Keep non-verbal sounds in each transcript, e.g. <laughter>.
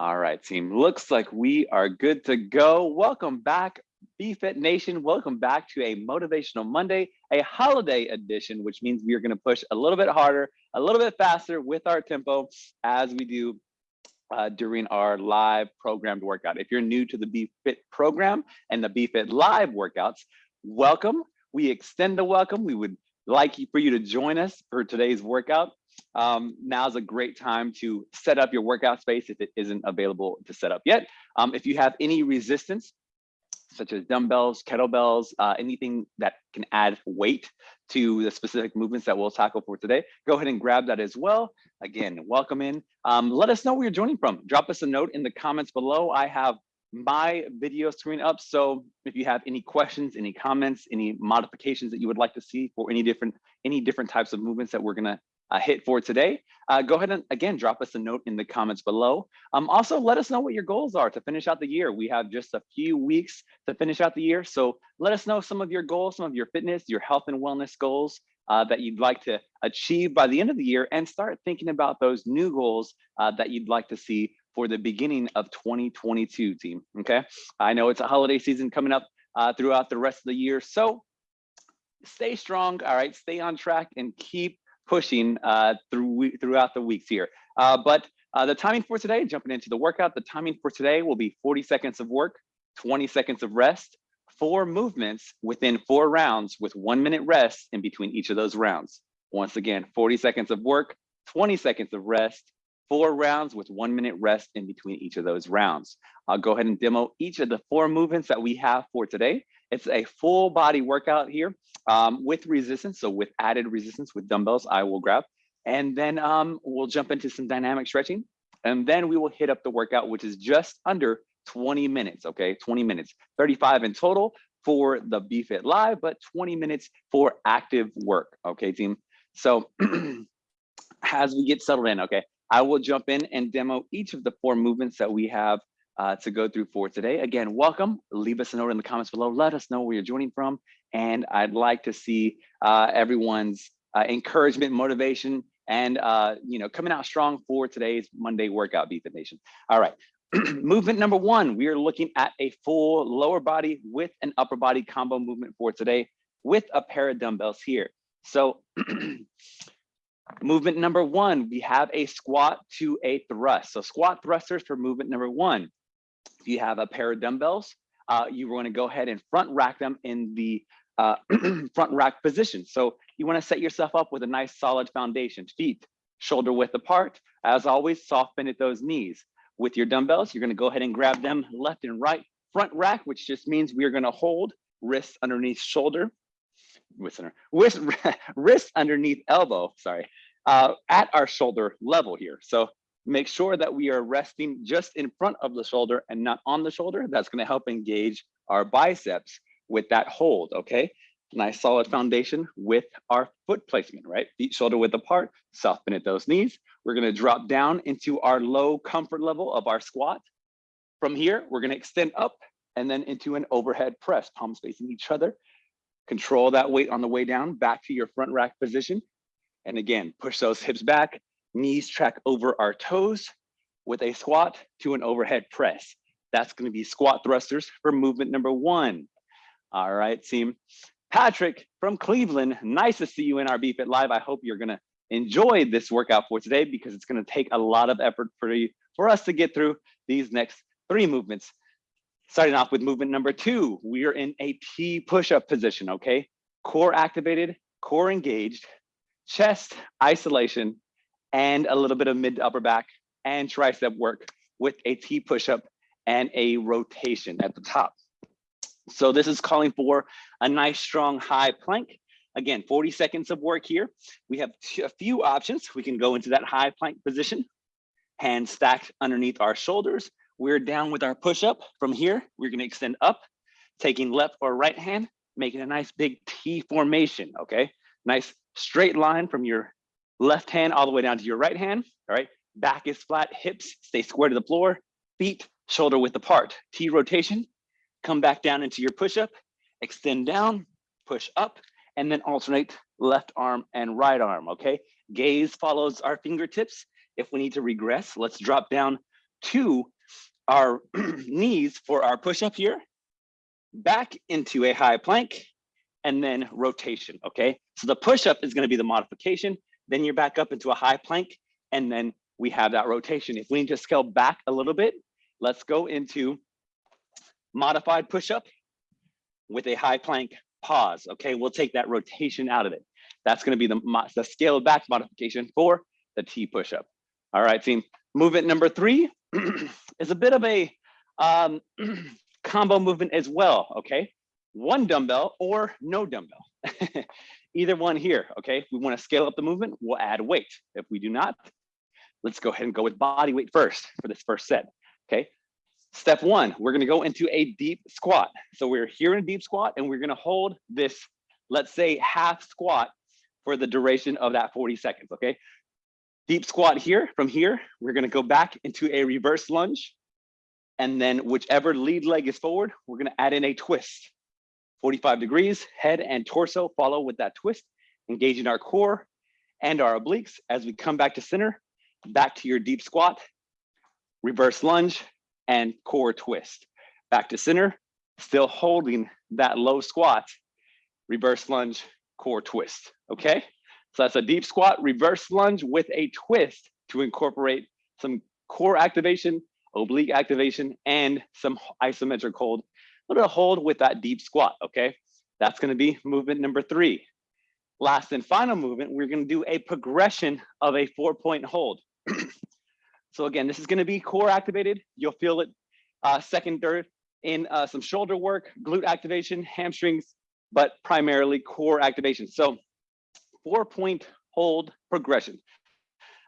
All right, team. Looks like we are good to go. Welcome back, BFit Nation. Welcome back to a Motivational Monday, a holiday edition, which means we are going to push a little bit harder, a little bit faster with our tempo as we do uh, during our live programmed workout. If you're new to the BFit program and the BFit live workouts, welcome. We extend the welcome. We would like for you to join us for today's workout um, now's a great time to set up your workout space if it isn't available to set up yet. Um, if you have any resistance, such as dumbbells, kettlebells, uh, anything that can add weight to the specific movements that we'll tackle for today, go ahead and grab that as well. Again, welcome in. Um, let us know where you're joining from. Drop us a note in the comments below. I have my video screen up. So if you have any questions, any comments, any modifications that you would like to see for any different any different types of movements that we're gonna uh, hit for today, uh, go ahead and again, drop us a note in the comments below. Um, also, let us know what your goals are to finish out the year. We have just a few weeks to finish out the year. So let us know some of your goals, some of your fitness, your health and wellness goals uh, that you'd like to achieve by the end of the year and start thinking about those new goals uh, that you'd like to see for the beginning of 2022 team, okay? I know it's a holiday season coming up uh, throughout the rest of the year. So stay strong, all right? Stay on track and keep pushing uh, through throughout the weeks here. Uh, but uh, the timing for today, jumping into the workout, the timing for today will be 40 seconds of work, 20 seconds of rest, four movements within four rounds with one minute rest in between each of those rounds. Once again, 40 seconds of work, 20 seconds of rest, four rounds with one minute rest in between each of those rounds. I'll go ahead and demo each of the four movements that we have for today. It's a full body workout here um, with resistance. So with added resistance with dumbbells, I will grab. And then um, we'll jump into some dynamic stretching. And then we will hit up the workout, which is just under 20 minutes, okay? 20 minutes, 35 in total for the BFit Live, but 20 minutes for active work, okay, team? So <clears throat> as we get settled in, okay, I will jump in and demo each of the four movements that we have uh, to go through for today. Again, welcome. Leave us a note in the comments below. Let us know where you're joining from. And I'd like to see uh, everyone's uh, encouragement, motivation, and uh, you know, coming out strong for today's Monday workout, BFit Nation. All right. <clears throat> movement number one, we are looking at a full lower body with an upper body combo movement for today with a pair of dumbbells here. So <clears throat> movement number one, we have a squat to a thrust. So squat thrusters for movement number one. You have a pair of dumbbells, uh, you want to go ahead and front rack them in the uh, <clears throat> front rack position. So you want to set yourself up with a nice solid foundation, feet shoulder width apart. As always, soft bend at those knees. With your dumbbells, you're going to go ahead and grab them left and right front rack, which just means we're going to hold wrists underneath shoulder, wrist, under, wrist, <laughs> wrist underneath elbow, sorry, uh, at our shoulder level here. So make sure that we are resting just in front of the shoulder and not on the shoulder. That's gonna help engage our biceps with that hold, okay? Nice solid foundation with our foot placement, right? Feet shoulder width apart, soft bend at those knees. We're gonna drop down into our low comfort level of our squat. From here, we're gonna extend up and then into an overhead press, palms facing each other. Control that weight on the way down, back to your front rack position. And again, push those hips back, knees track over our toes with a squat to an overhead press. That's gonna be squat thrusters for movement number one. All right, team. Patrick from Cleveland, nice to see you in our BFit Live. I hope you're gonna enjoy this workout for today because it's gonna take a lot of effort for you, for us to get through these next three movements. Starting off with movement number two, we are in a T push-up position, okay? Core activated, core engaged, chest isolation, and a little bit of mid upper back and tricep work with a T push-up and a rotation at the top. So this is calling for a nice strong high plank. Again, 40 seconds of work here. We have a few options. We can go into that high plank position, hands stacked underneath our shoulders. We're down with our push-up. From here, we're gonna extend up, taking left or right hand, making a nice big T formation, okay? Nice straight line from your left hand all the way down to your right hand, all right? Back is flat, hips stay square to the floor, feet shoulder width apart. T rotation, come back down into your push-up, extend down, push up, and then alternate left arm and right arm, okay? Gaze follows our fingertips. If we need to regress, let's drop down to our <clears throat> knees for our push-up here, back into a high plank, and then rotation, okay? So the push-up is gonna be the modification, then you're back up into a high plank, and then we have that rotation. If we need to scale back a little bit, let's go into modified push-up with a high plank pause, okay? We'll take that rotation out of it. That's gonna be the, the scaled back modification for the T push-up. All right, team. Movement number three <clears throat> is a bit of a um, <clears throat> combo movement as well, okay? One dumbbell or no dumbbell. <laughs> Either one here, okay? We wanna scale up the movement, we'll add weight. If we do not, let's go ahead and go with body weight first for this first set, okay? Step one, we're gonna go into a deep squat. So we're here in a deep squat and we're gonna hold this, let's say half squat for the duration of that 40 seconds, okay? Deep squat here, from here, we're gonna go back into a reverse lunge. And then whichever lead leg is forward, we're gonna add in a twist. 45 degrees, head and torso follow with that twist, engaging our core and our obliques as we come back to center, back to your deep squat, reverse lunge, and core twist. Back to center, still holding that low squat, reverse lunge, core twist, okay? So that's a deep squat, reverse lunge with a twist to incorporate some core activation, oblique activation, and some isometric hold. Little hold with that deep squat, okay? That's gonna be movement number three. Last and final movement, we're gonna do a progression of a four point hold. <clears throat> so again, this is gonna be core activated. You'll feel it uh, second, third in uh, some shoulder work, glute activation, hamstrings, but primarily core activation. So four point hold progression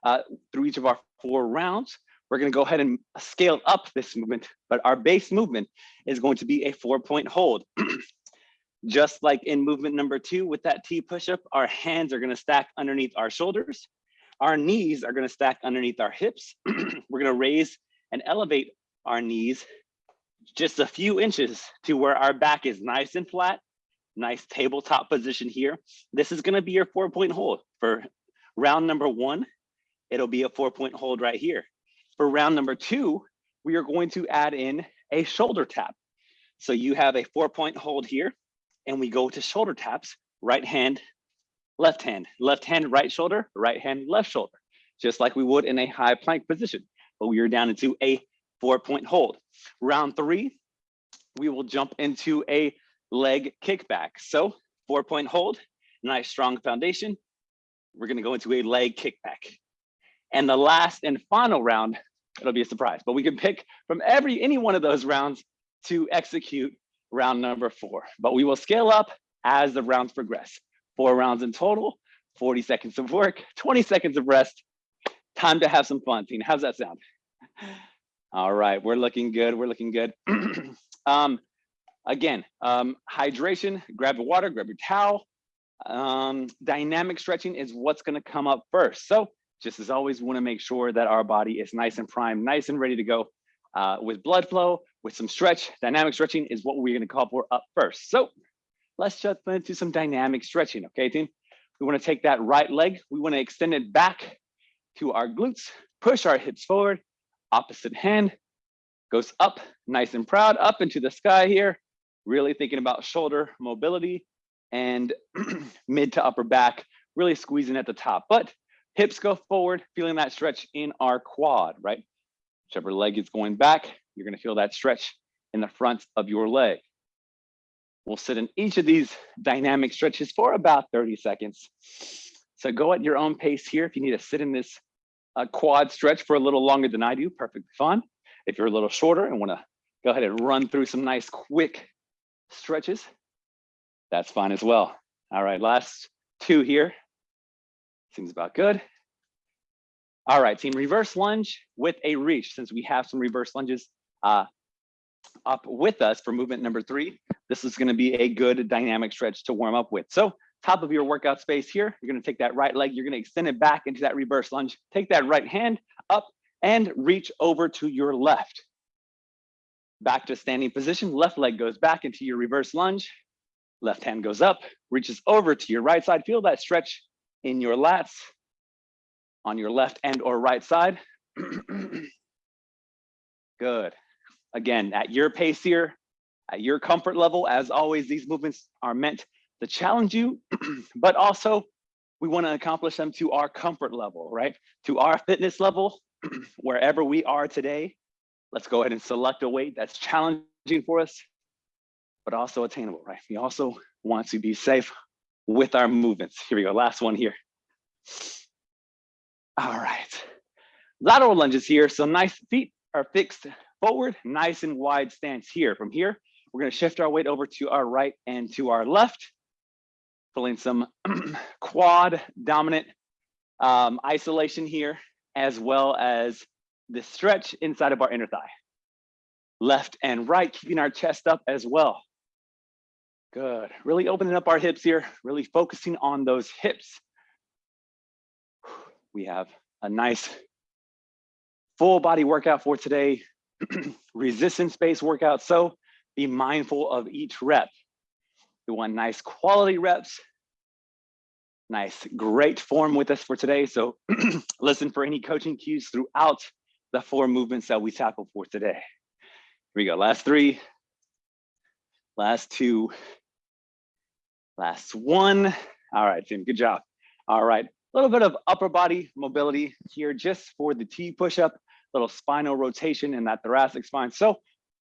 uh, through each of our four rounds. We're gonna go ahead and scale up this movement, but our base movement is going to be a four point hold. <clears throat> Just like in movement number two with that T push-up, our hands are gonna stack underneath our shoulders. Our knees are gonna stack underneath our hips. <clears throat> We're gonna raise and elevate our knees just a few inches to where our back is nice and flat nice tabletop position here. This is gonna be your four point hold. For round number one, it'll be a four point hold right here. For round number two, we are going to add in a shoulder tap. So you have a four point hold here and we go to shoulder taps, right hand, left hand, left hand, right shoulder, right hand, left shoulder, just like we would in a high plank position, but we are down into a four point hold. Round three, we will jump into a leg kickback. So four point hold, nice strong foundation. We're gonna go into a leg kickback. And the last and final round, it'll be a surprise, but we can pick from every any one of those rounds to execute round number four. But we will scale up as the rounds progress. Four rounds in total, 40 seconds of work, <laughs> 20 seconds of rest. Time to have some fun, Tina. How's that sound? <sighs> All right, we're looking good. We're looking good. <clears throat> um, Again, um, hydration, grab the water, grab your towel. Um, dynamic stretching is what's gonna come up first. So just as always, we wanna make sure that our body is nice and prime, nice and ready to go uh, with blood flow, with some stretch. Dynamic stretching is what we're gonna call for up first. So let's jump into some dynamic stretching, okay team? We wanna take that right leg, we wanna extend it back to our glutes, push our hips forward, opposite hand goes up, nice and proud, up into the sky here really thinking about shoulder mobility and <clears throat> mid to upper back, really squeezing at the top. But hips go forward, feeling that stretch in our quad, right? Whichever leg is going back, you're gonna feel that stretch in the front of your leg. We'll sit in each of these dynamic stretches for about 30 seconds. So go at your own pace here. If you need to sit in this uh, quad stretch for a little longer than I do, perfectly fine. If you're a little shorter and wanna go ahead and run through some nice quick stretches, that's fine as well. All right, last two here. Seems about good. All right, team, reverse lunge with a reach. Since we have some reverse lunges uh, up with us for movement number three, this is gonna be a good dynamic stretch to warm up with. So top of your workout space here, you're gonna take that right leg, you're gonna extend it back into that reverse lunge, take that right hand up and reach over to your left back to standing position, left leg goes back into your reverse lunge, left hand goes up, reaches over to your right side. Feel that stretch in your lats on your left and or right side. <clears throat> Good. Again, at your pace here, at your comfort level, as always, these movements are meant to challenge you, <clears throat> but also we want to accomplish them to our comfort level, right? To our fitness level, <clears throat> wherever we are today. Let's go ahead and select a weight that's challenging for us, but also attainable, right? We also want to be safe with our movements. Here we go, last one here. All right, lateral lunges here. So nice feet are fixed forward, nice and wide stance here. From here, we're gonna shift our weight over to our right and to our left, pulling some <clears throat> quad dominant um, isolation here, as well as the stretch inside of our inner thigh. Left and right, keeping our chest up as well. Good, really opening up our hips here, really focusing on those hips. We have a nice full body workout for today, <clears throat> resistance based workout. So be mindful of each rep. We want nice quality reps, nice, great form with us for today. So <clears throat> listen for any coaching cues throughout the four movements that we tackle for today. Here we go, last three, last two, last one. All right, Jim, good job. All right, a little bit of upper body mobility here just for the T push-up, little spinal rotation in that thoracic spine. So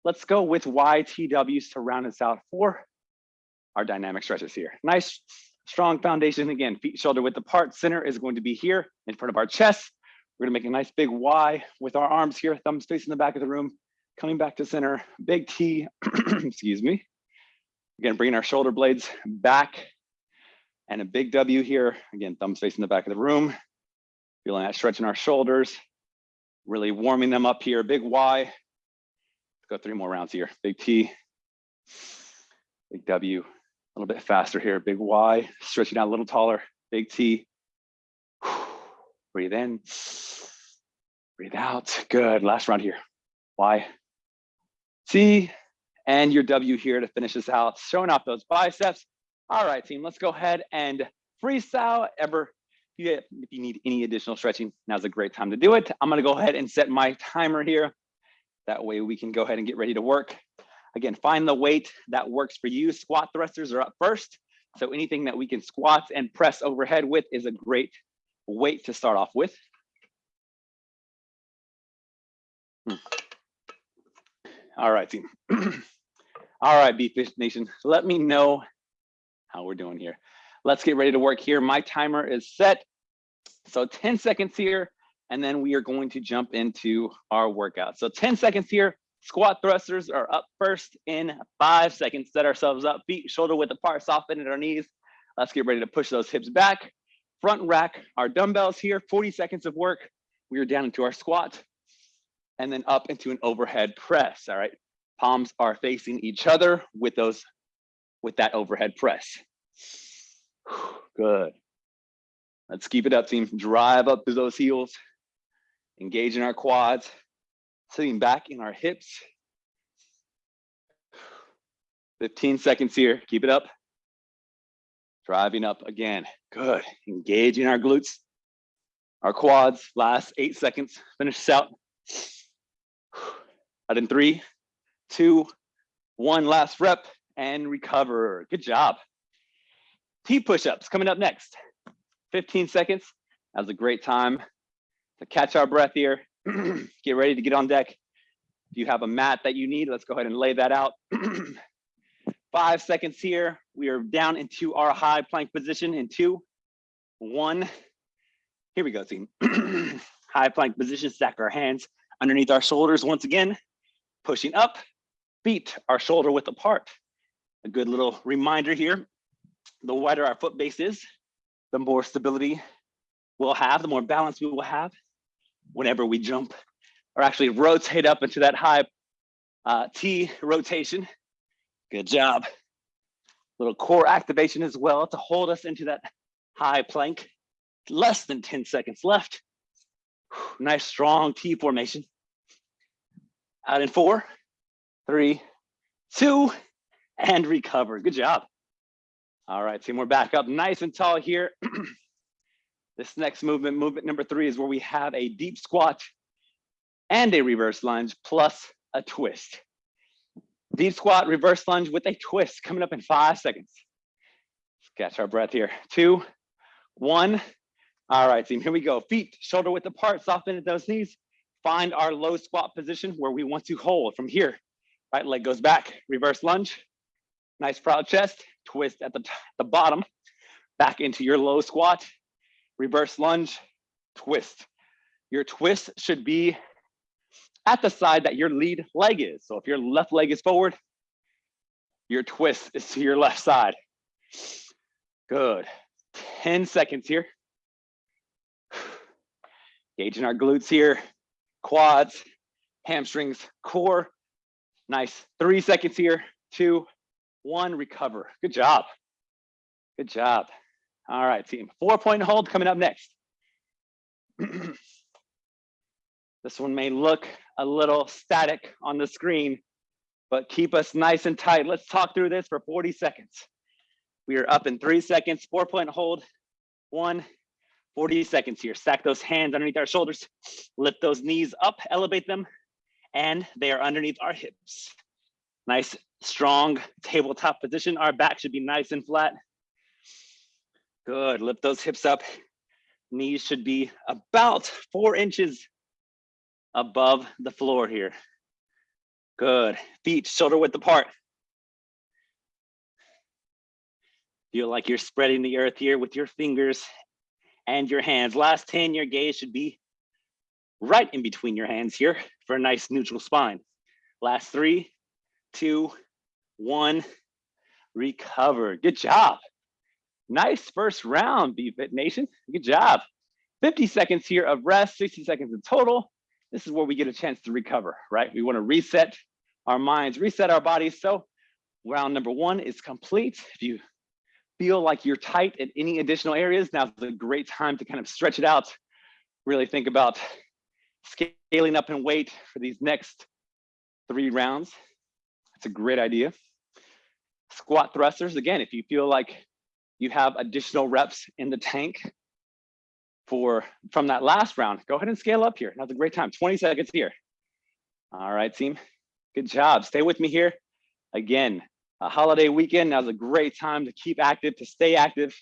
let's go with YTWs to round us out for our dynamic stretches here. Nice, strong foundation. Again, feet shoulder width apart. Center is going to be here in front of our chest. We're gonna make a nice big Y with our arms here, thumbs facing the back of the room, coming back to center, big T, <clears throat> excuse me. Again, bringing our shoulder blades back and a big W here. Again, thumbs facing the back of the room, feeling that stretch in our shoulders, really warming them up here, big Y. Let's go three more rounds here, big T, big W, a little bit faster here, big Y, stretching out a little taller, big T, Breathe in, breathe out. Good, last round here. Y, T, and your W here to finish this out, showing off those biceps. All right, team, let's go ahead and freestyle. Ever, if you need any additional stretching, now's a great time to do it. I'm gonna go ahead and set my timer here. That way we can go ahead and get ready to work. Again, find the weight that works for you. Squat thrusters are up first. So anything that we can squat and press overhead with is a great weight to start off with. Hmm. All right, team. <clears throat> All right, BFit Nation, let me know how we're doing here. Let's get ready to work here. My timer is set. So 10 seconds here, and then we are going to jump into our workout. So 10 seconds here, squat thrusters are up first in five seconds. Set ourselves up, feet shoulder width apart, soften at our knees. Let's get ready to push those hips back front rack our dumbbells here, 40 seconds of work. We are down into our squat and then up into an overhead press, all right? Palms are facing each other with those, with that overhead press. <sighs> Good. Let's keep it up, team. Drive up through those heels. Engage in our quads. Sitting back in our hips. 15 seconds here. Keep it up. Driving up again. Good. Engaging our glutes, our quads. Last eight seconds. Finish this out. <sighs> Out in three, two, one. Last rep and recover. Good job. T push-ups coming up next. 15 seconds. That was a great time to catch our breath here. <clears throat> get ready to get on deck. If you have a mat that you need, let's go ahead and lay that out. <clears throat> Five seconds here. We are down into our high plank position in two, one. Here we go, team. <clears throat> high plank position, stack our hands underneath our shoulders once again, pushing up, feet are shoulder width apart. A good little reminder here, the wider our foot base is, the more stability we'll have, the more balance we will have whenever we jump or actually rotate up into that high uh, T rotation. Good job. Little core activation as well to hold us into that high plank. Less than 10 seconds left. Nice strong T formation. Out in four, three, two, and recover. Good job. All right, team, we're back up nice and tall here. <clears throat> this next movement, movement number three, is where we have a deep squat and a reverse lunge plus a twist. Deep squat, reverse lunge with a twist coming up in five seconds. Let's catch our breath here. Two, one. All right, team, here we go. Feet shoulder width apart, soften at those knees. Find our low squat position where we want to hold from here. Right leg goes back, reverse lunge. Nice proud chest, twist at the, the bottom, back into your low squat, reverse lunge, twist. Your twist should be at the side that your lead leg is. So if your left leg is forward, your twist is to your left side. Good. 10 seconds here. Gauging our glutes here, quads, hamstrings, core. Nice. Three seconds here. Two, one, recover. Good job. Good job. All right, team. Four point hold coming up next. <clears throat> this one may look a little static on the screen, but keep us nice and tight. Let's talk through this for 40 seconds. We are up in three seconds, four point hold, one, 40 seconds here. Stack those hands underneath our shoulders, lift those knees up, elevate them, and they are underneath our hips. Nice, strong tabletop position. Our back should be nice and flat. Good, lift those hips up. Knees should be about four inches above the floor here. Good, feet shoulder width apart. Feel like you're spreading the earth here with your fingers and your hands. Last 10, your gaze should be right in between your hands here for a nice neutral spine. Last three, two, one, recover. Good job. Nice first round, BFit Nation. Good job. 50 seconds here of rest, 60 seconds in total. This is where we get a chance to recover, right? We wanna reset our minds, reset our bodies. So round number one is complete. If you feel like you're tight in any additional areas, now's a great time to kind of stretch it out. Really think about scaling up in weight for these next three rounds. That's a great idea. Squat thrusters, again, if you feel like you have additional reps in the tank for from that last round, go ahead and scale up here. Now's a great time, 20 seconds here. All right, team, good job. Stay with me here. Again, a holiday weekend, now's a great time to keep active, to stay active,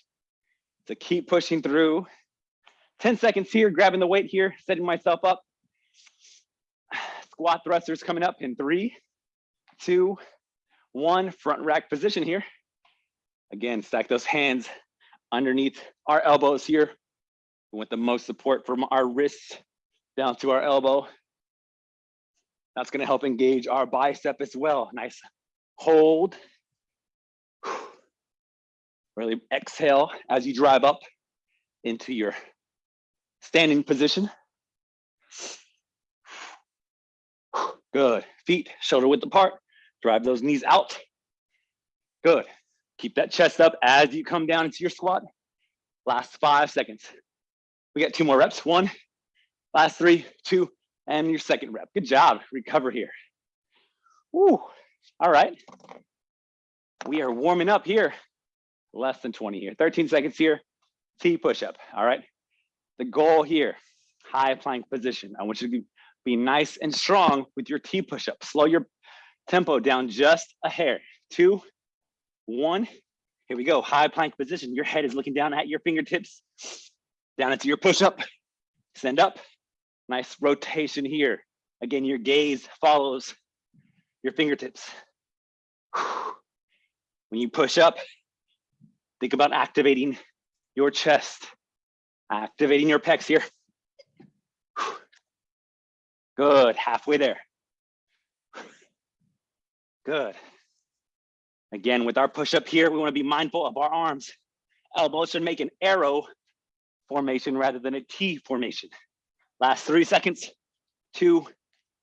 to keep pushing through. 10 seconds here, grabbing the weight here, setting myself up. Squat thrusters coming up in three, two, one, front rack position here. Again, stack those hands underneath our elbows here. We want the most support from our wrists down to our elbow. That's gonna help engage our bicep as well. Nice hold. Really exhale as you drive up into your standing position. Good. Feet shoulder width apart. Drive those knees out. Good. Keep that chest up as you come down into your squat. Last five seconds. We got two more reps. One, last three, two, and your second rep. Good job. Recover here. Woo. All right. We are warming up here. Less than 20 here. 13 seconds here. T push-up. All right. The goal here, high plank position. I want you to be nice and strong with your T push-up. Slow your tempo down just a hair. Two, one. Here we go. High plank position. Your head is looking down at your fingertips. Down into your push-up. Send up. Nice rotation here. Again, your gaze follows your fingertips. When you push up, think about activating your chest, activating your pecs here. Good, halfway there. Good. Again, with our push up here, we wanna be mindful of our arms. Elbows should make an arrow formation rather than a T formation. Last three seconds, two,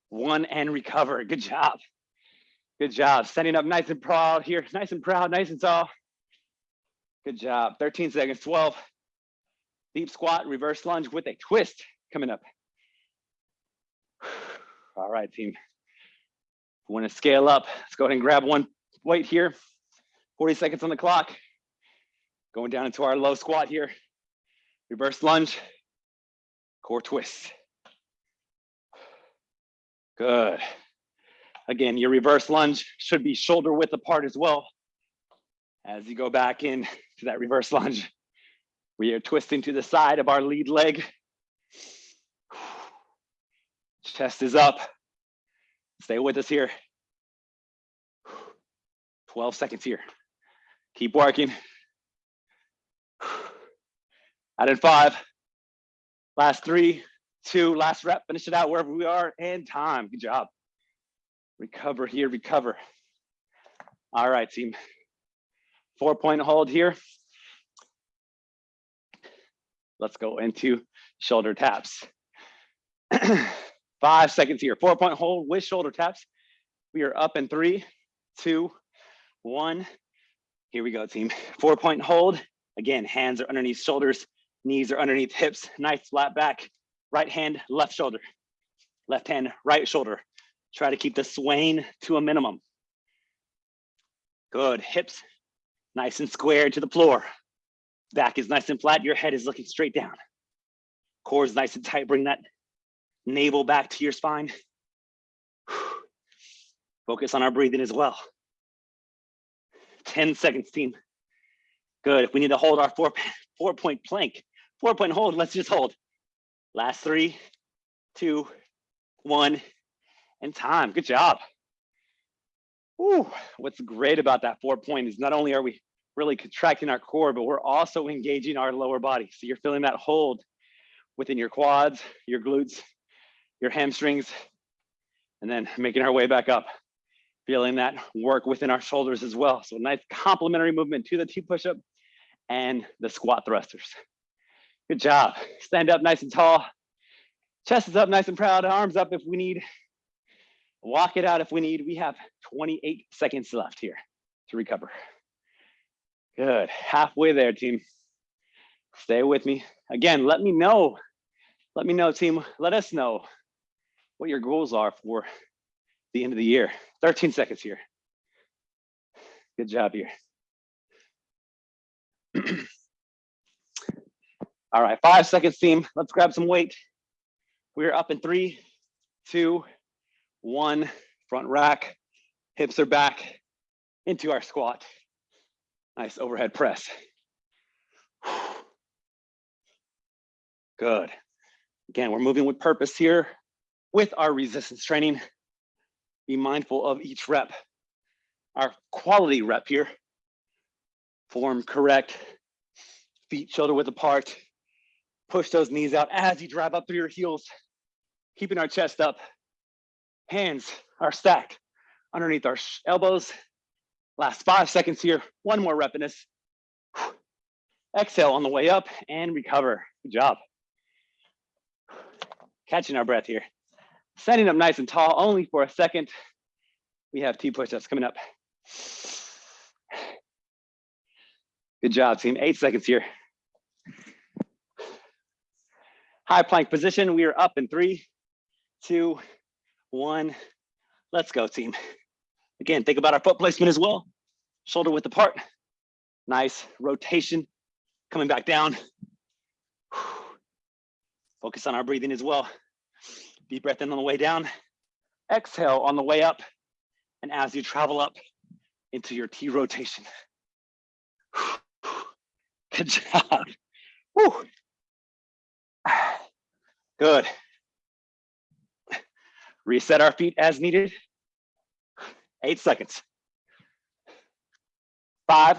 one, and recover. Good job. Good job. Standing up nice and proud here. Nice and proud, nice and tall. Good job. 13 seconds, 12. Deep squat, reverse lunge with a twist coming up. All right, team. We want to scale up? Let's go ahead and grab one weight here. 40 seconds on the clock. Going down into our low squat here. Reverse lunge, core twist. Good. Again, your reverse lunge should be shoulder width apart as well. As you go back in to that reverse lunge, we are twisting to the side of our lead leg. Chest is up. Stay with us here. 12 seconds here. Keep working. Out in five. Last three, two, last rep. Finish it out wherever we are and time. Good job. Recover here, recover. All right, team. Four point hold here. Let's go into shoulder taps. <clears throat> Five seconds here. Four point hold with shoulder taps. We are up in three, two, one. Here we go, team. Four point hold. Again, hands are underneath shoulders, knees are underneath hips, nice flat back. Right hand, left shoulder. Left hand, right shoulder. Try to keep the swaying to a minimum. Good, hips nice and square to the floor. Back is nice and flat, your head is looking straight down. Core is nice and tight, bring that navel back to your spine. <sighs> Focus on our breathing as well. 10 seconds, team. Good, if we need to hold our four, four point plank, four point hold, let's just hold. Last three, two, one, and time, good job. Ooh, what's great about that four point is not only are we really contracting our core, but we're also engaging our lower body. So you're feeling that hold within your quads, your glutes, your hamstrings, and then making our way back up. Feeling that work within our shoulders as well. So a nice complementary movement to the T push-up and the squat thrusters. Good job. Stand up nice and tall. Chest is up nice and proud. Arms up if we need. Walk it out if we need. We have 28 seconds left here to recover. Good, halfway there, team. Stay with me. Again, let me know. Let me know, team. Let us know what your goals are for the end of the year. 13 seconds here. Good job here. <clears throat> All right, five seconds, team. Let's grab some weight. We're up in three, two, one, front rack, hips are back into our squat. Nice overhead press. Good. Again, we're moving with purpose here with our resistance training. Be mindful of each rep. Our quality rep here. Form correct, feet shoulder width apart. Push those knees out as you drive up through your heels, keeping our chest up. Hands are stacked underneath our elbows. Last five seconds here. One more rep in this. Exhale on the way up and recover. Good job. Catching our breath here. Standing up nice and tall only for a second. We have T push-ups coming up. Good job, team. Eight seconds here. High plank position. We are up in three, two, one. Let's go, team. Again, think about our foot placement as well. Shoulder width apart. Nice rotation. Coming back down. Focus on our breathing as well. Deep breath in on the way down. Exhale on the way up. And as you travel up into your T rotation. <sighs> Good job. Woo. Good. Reset our feet as needed. Eight seconds. Five,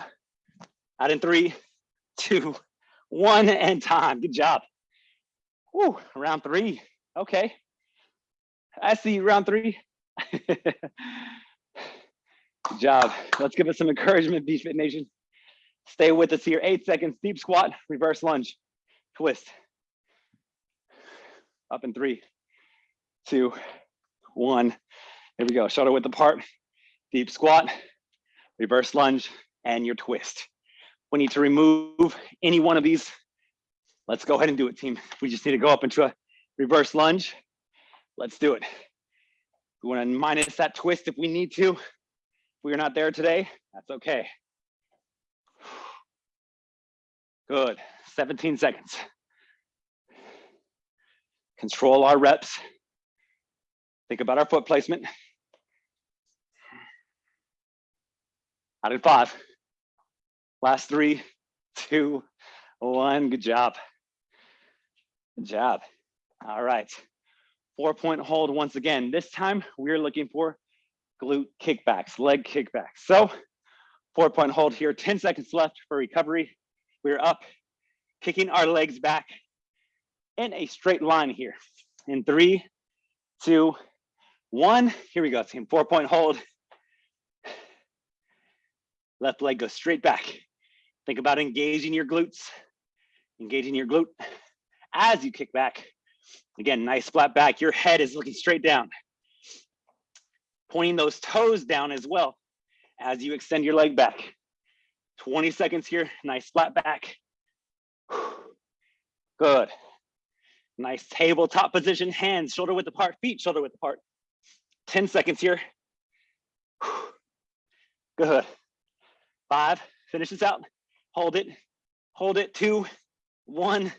out in three, two, one, and time. Good job. Woo, round three. Okay. I see you, round three. Good job. Let's give us some encouragement, BFit Nation. Stay with us here. Eight seconds, deep squat, reverse lunge, twist. Up in three, two, one. Here we go, shoulder width apart, deep squat, reverse lunge, and your twist. We need to remove any one of these. Let's go ahead and do it, team. We just need to go up into a reverse lunge. Let's do it. We want to minus that twist if we need to. If we are not there today, that's okay. Good, 17 seconds. Control our reps. Think about our foot placement. Out in five. Last three, two, one. Good job. Good job. All right. Four point hold once again. This time we're looking for glute kickbacks, leg kickbacks. So four point hold here, 10 seconds left for recovery. We're up, kicking our legs back in a straight line here. In three, two, one. Here we go, team. Four point hold. Left leg goes straight back. Think about engaging your glutes, engaging your glute as you kick back. Again, nice flat back. Your head is looking straight down. Pointing those toes down as well as you extend your leg back. 20 seconds here, nice flat back. <sighs> Good. Nice tabletop position, hands shoulder width apart, feet shoulder width apart. 10 seconds here. <sighs> Good. Five, finish this out. Hold it, hold it, two, one,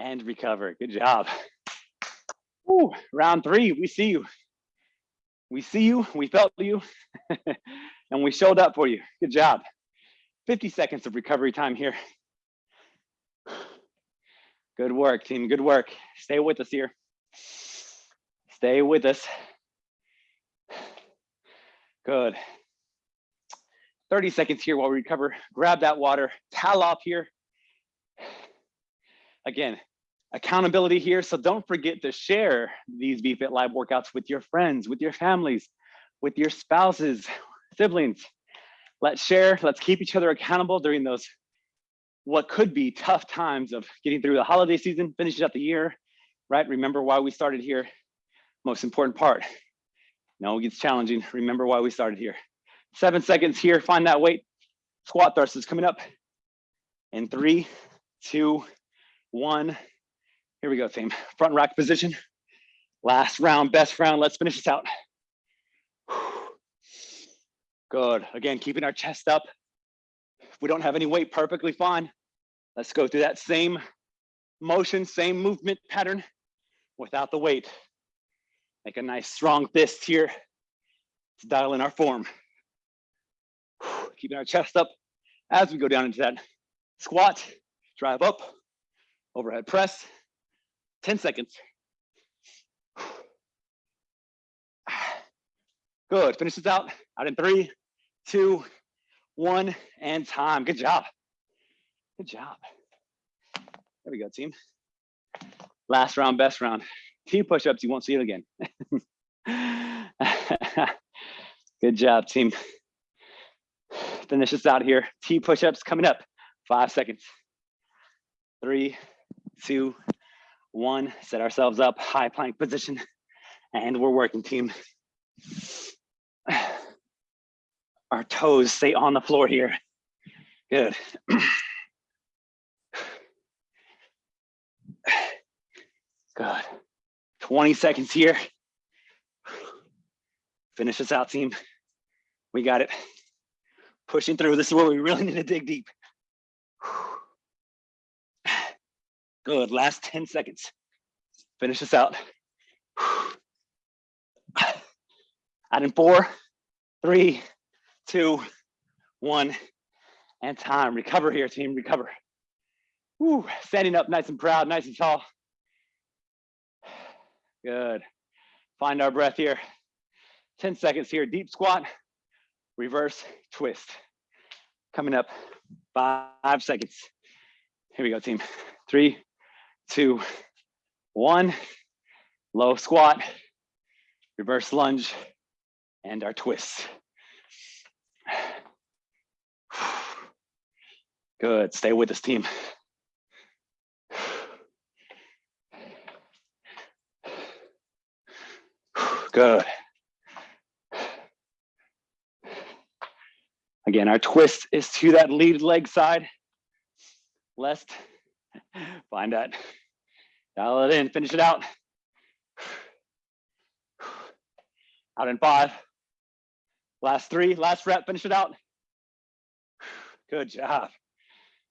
and recover. Good job. Ooh, round three, we see you. We see you, we felt you, <laughs> and we showed up for you. Good job. 50 seconds of recovery time here. Good work, team, good work. Stay with us here. Stay with us. Good. 30 seconds here while we recover. Grab that water, towel off here. Again, accountability here. So don't forget to share these BFit Live workouts with your friends, with your families, with your spouses, <laughs> siblings. Let's share, let's keep each other accountable during those what could be tough times of getting through the holiday season, finishing up the year, right? Remember why we started here. Most important part. No, it gets challenging. Remember why we started here. Seven seconds here, find that weight. Squat thrust is coming up. In three, two, one. Here we go, team. Front rack position. Last round, best round. Let's finish this out. Good. Again, keeping our chest up. If we don't have any weight, perfectly fine. Let's go through that same motion, same movement pattern without the weight. Make a nice strong fist here to dial in our form. Keeping our chest up as we go down into that squat, drive up, overhead press, 10 seconds. Good, finish this out, out in three, two, one, and time. Good job. Good job. There we go, team. Last round, best round. Two push-ups, you won't see it again. <laughs> Good job, team. Finish this out here. T push-ups coming up. Five seconds. Three, two, one. Set ourselves up, high plank position. And we're working, team. Our toes stay on the floor here. Good. Good. 20 seconds here. Finish this out, team. We got it. Pushing through. This is where we really need to dig deep. Good. Last 10 seconds. Finish this out. Out in four, three, two, one, and time. Recover here, team. Recover. Woo. Standing up nice and proud, nice and tall. Good. Find our breath here. 10 seconds here. Deep squat, reverse twist. Coming up, five seconds. Here we go, team. Three, two, one. Low squat, reverse lunge, and our twist. Good, stay with us, team. Good. Again, our twist is to that lead leg side. Left, find that. Dial it in, finish it out. Out in five. Last three, last rep, finish it out. Good job.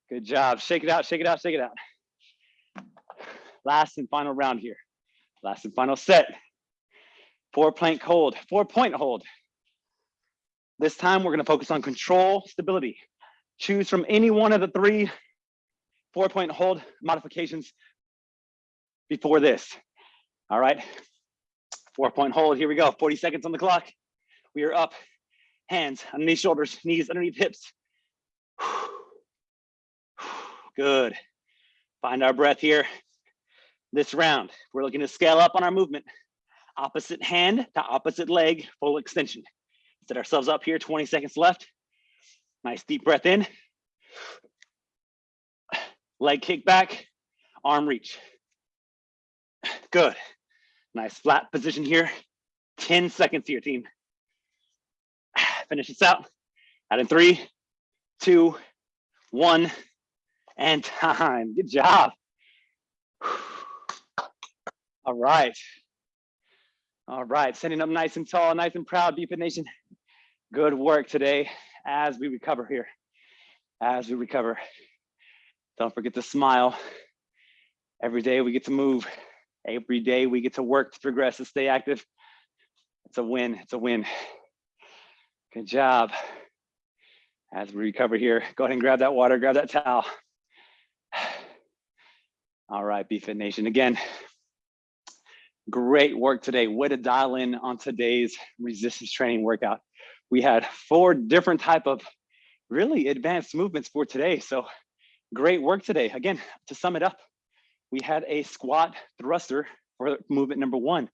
Good job. Shake it out, shake it out, shake it out. Last and final round here. Last and final set. four plank hold, four point hold. This time we're gonna focus on control, stability. Choose from any one of the three four point hold modifications before this. All right, four point hold, here we go, 40 seconds on the clock. We are up, hands underneath shoulders, knees underneath hips. <sighs> Good. Find our breath here. This round, we're looking to scale up on our movement. Opposite hand to opposite leg, full extension. Set ourselves up here, 20 seconds left. Nice deep breath in. Leg kick back, arm reach. Good. Nice flat position here. 10 seconds to your team. <sighs> Finish this out. Out in three, two, one, and <laughs> time. Good job. <sighs> All right. All right, sending up nice and tall, nice and proud, BFit Nation. Good work today as we recover here, as we recover. Don't forget to smile. Every day we get to move. Every day we get to work to progress and stay active. It's a win, it's a win. Good job. As we recover here, go ahead and grab that water, grab that towel. All right, BFit Nation. Again, great work today. Way to dial in on today's resistance training workout. We had four different type of really advanced movements for today. So great work today. Again, to sum it up, we had a squat thruster for movement number one.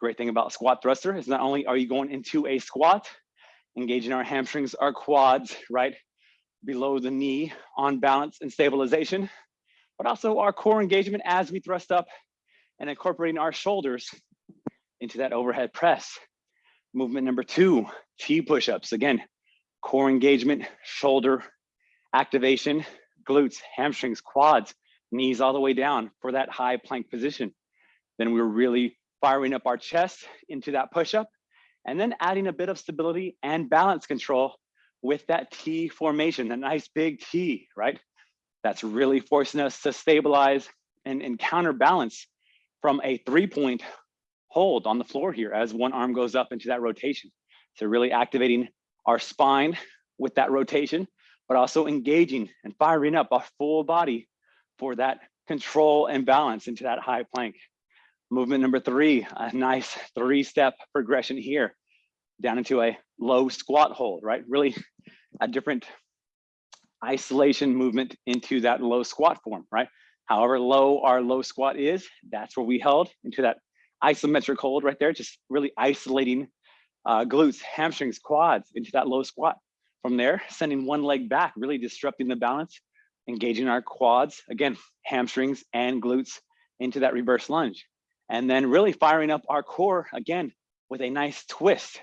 Great thing about squat thruster is not only are you going into a squat, engaging our hamstrings, our quads, right? Below the knee on balance and stabilization, but also our core engagement as we thrust up and incorporating our shoulders into that overhead press. Movement number two, T push-ups. Again, core engagement, shoulder activation, glutes, hamstrings, quads, knees all the way down for that high plank position. Then we're really firing up our chest into that push-up and then adding a bit of stability and balance control with that T formation, the nice big T, right? That's really forcing us to stabilize and, and counterbalance from a three point hold on the floor here as one arm goes up into that rotation. So really activating our spine with that rotation, but also engaging and firing up our full body for that control and balance into that high plank. Movement number three, a nice three step progression here down into a low squat hold, right? Really a different isolation movement into that low squat form, right? However low our low squat is, that's where we held into that isometric hold right there, just really isolating uh, glutes, hamstrings, quads into that low squat. From there, sending one leg back, really disrupting the balance, engaging our quads, again, hamstrings and glutes into that reverse lunge. And then really firing up our core again with a nice twist,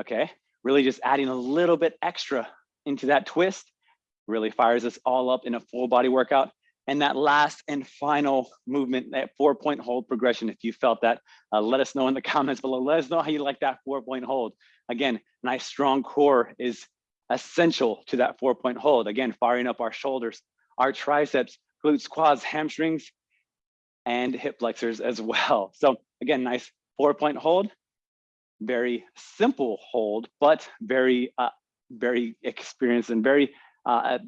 okay? Really just adding a little bit extra into that twist, really fires us all up in a full body workout. And that last and final movement, that four point hold progression, if you felt that, uh, let us know in the <laughs> comments below. Let us know how you like that four point hold. Again, nice strong core is essential to that four point hold. Again, firing up our shoulders, our triceps, glutes, quads, hamstrings, and hip flexors as well. So again, nice four point hold, very simple hold, but very, uh, very experienced and very uh,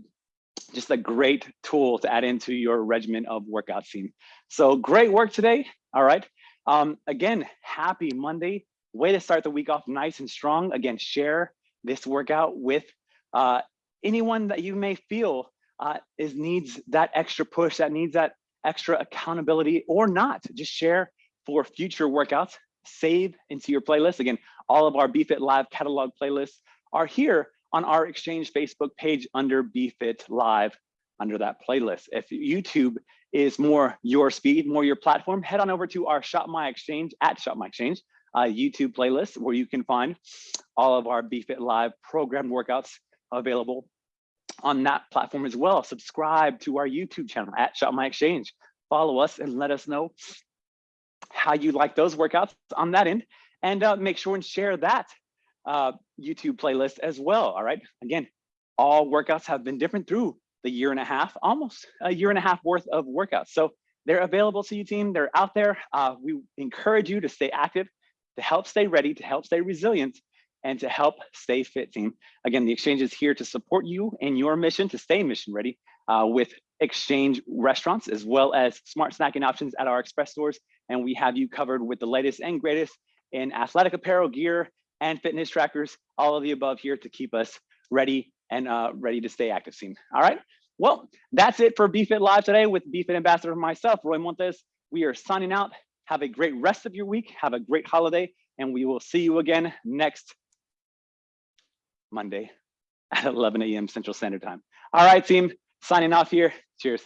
just a great tool to add into your regimen of workout scene. So great work today. All right. Um, again, happy Monday. Way to start the week off nice and strong. Again, share this workout with uh, anyone that you may feel uh, is needs that extra push, that needs that extra accountability or not. Just share for future workouts. Save into your playlist. Again, all of our BFit Live catalog playlists are here on our Exchange Facebook page under BFit Live under that playlist. If YouTube is more your speed, more your platform, head on over to our Shop My Exchange at Shop My Exchange uh, YouTube playlist where you can find all of our BFit Live programmed workouts available on that platform as well. Subscribe to our YouTube channel at Shop My Exchange. Follow us and let us know how you like those workouts on that end and uh, make sure and share that uh, YouTube playlist as well. All right. Again, all workouts have been different through the year and a half, almost a year and a half worth of workouts. So they're available to you team. They're out there. Uh, we encourage you to stay active, to help stay ready, to help stay resilient, and to help stay fit team. Again, the exchange is here to support you in your mission to stay mission ready uh, with exchange restaurants as well as smart snacking options at our express stores. And we have you covered with the latest and greatest in athletic apparel, gear, and fitness trackers, all of the above here to keep us ready and uh, ready to stay active team. All right. Well, that's it for BFit Live today with BFit Ambassador myself, Roy Montes. We are signing out. Have a great rest of your week. Have a great holiday, and we will see you again next Monday <laughs> at 11 a.m. Central Standard Time. All right, team, signing off here. Cheers.